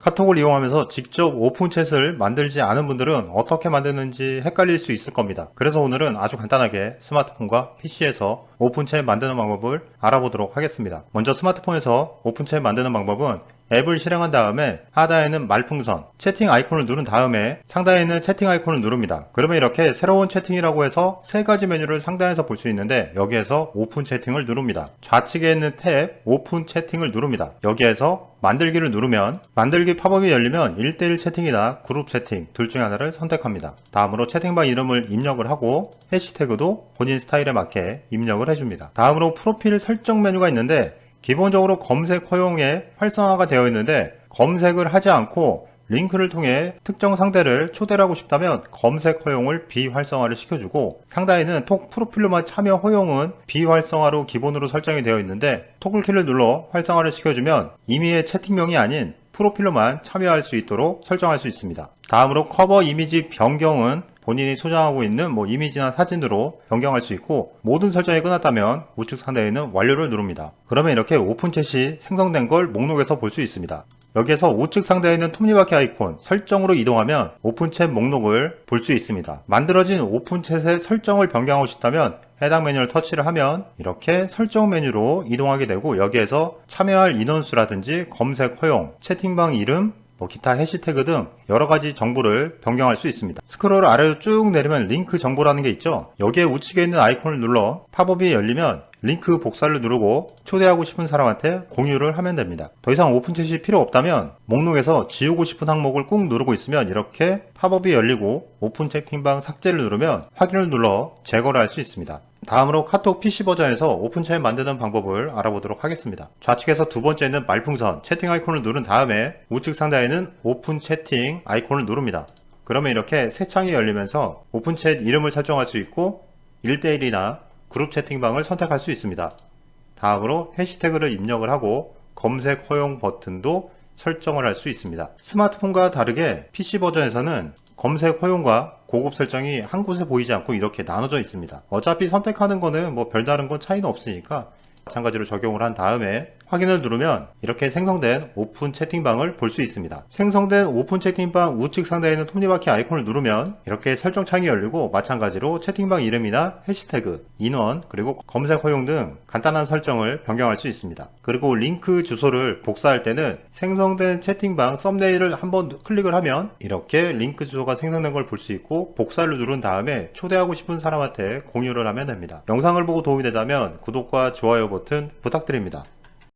카톡을 이용하면서 직접 open chat을 만들지 않은 분들은 어떻게 만드는지 헷갈릴 수 있을 겁니다. 그래서 오늘은 아주 간단하게 스마트폰과 PC에서 open chat 만드는 방법을 알아보도록 하겠습니다. 먼저 스마트폰에서 open chat 만드는 방법은 앱을 실행한 다음에 하단에는 말풍선, 채팅 아이콘을 누른 다음에 상단에 있는 채팅 아이콘을 누릅니다. 그러면 이렇게 새로운 채팅이라고 해서 세 가지 메뉴를 상단에서 볼 수 있는데 여기에서 오픈 채팅을 누릅니다. 좌측에 있는 탭 오픈 채팅을 누릅니다. 여기에서 만들기를 누르면 만들기 팝업이 열리면 1대1 채팅이나 그룹 채팅 둘 중에 하나를 선택합니다. 다음으로 채팅방 이름을 입력을 하고 해시태그도 본인 스타일에 맞게 입력을 해줍니다. 다음으로 프로필 설정 메뉴가 있는데 기본적으로 검색 허용에 활성화가 되어 있는데 검색을 하지 않고 링크를 통해 특정 상대를 초대를 하고 싶다면 검색 허용을 비활성화를 시켜주고 상단에는 톡 프로필로만 참여 허용은 비활성화로 기본으로 설정이 되어 있는데 toggle키를 눌러 활성화를 시켜주면 임의의 채팅명이 아닌 프로필로만 참여할 수 있도록 설정할 수 있습니다. 다음으로 커버 이미지 변경은 본인이 소장하고 있는 뭐 이미지나 사진으로 변경할 수 있고 모든 설정이 끝났다면 우측 상단에 있는 완료를 누릅니다. 그러면 이렇게 오픈챗이 생성된 걸 목록에서 볼 수 있습니다. 여기에서 우측 상단에 있는 톱니바퀴 아이콘 설정으로 이동하면 open chat 목록을 볼 수 있습니다. 만들어진 오픈챗의 설정을 변경하고 싶다면 해당 메뉴를 터치를 하면 이렇게 설정 메뉴로 이동하게 되고 여기에서 참여할 인원수라든지 검색 허용, 채팅방 이름, 뭐 기타 해시태그 등 여러 가지 정보를 변경할 수 있습니다. 스크롤 아래로 쭉 내리면 링크 정보라는 게 있죠. 여기에 우측에 있는 아이콘을 눌러 팝업이 열리면 링크 복사를 누르고 초대하고 싶은 사람한테 공유를 하면 됩니다. 더 이상 오픈챗이 필요 없다면 목록에서 지우고 싶은 항목을 꾹 누르고 있으면 이렇게 팝업이 열리고 오픈 채팅방 삭제를 누르면 확인을 눌러 제거를 할 수 있습니다. 다음으로 카톡 PC 버전에서 open chat 만드는 방법을 알아보도록 하겠습니다. 좌측에서 두 번째는 말풍선 채팅 아이콘을 누른 다음에 우측 상단에는 오픈 채팅 아이콘을 누릅니다. 그러면 이렇게 새 창이 열리면서 open chat 이름을 설정할 수 있고 1대1이나 그룹 채팅방을 선택할 수 있습니다. 다음으로 해시태그를 입력을 하고 검색 허용 버튼도 설정을 할 수 있습니다. 스마트폰과 다르게 PC 버전에서는 검색 허용과 고급 설정이 한 곳에 보이지 않고 이렇게 나눠져 있습니다. 어차피 선택하는 거는 뭐 별다른 건 차이는 없으니까 마찬가지로 적용을 한 다음에 확인을 누르면 이렇게 생성된 오픈 채팅방을 볼 수 있습니다. 생성된 오픈 채팅방 우측 상단에 있는 톱니바퀴 아이콘을 누르면 이렇게 설정 창이 열리고 마찬가지로 채팅방 이름이나 해시태그, 인원, 그리고 검색 허용 등 간단한 설정을 변경할 수 있습니다. 그리고 링크 주소를 복사할 때는 생성된 채팅방 썸네일을 한번 클릭을 하면 이렇게 링크 주소가 생성된 걸 볼 수 있고 복사를 누른 다음에 초대하고 싶은 사람한테 공유를 하면 됩니다. 영상을 보고 도움이 되다면 구독과 좋아요 버튼 부탁드립니다.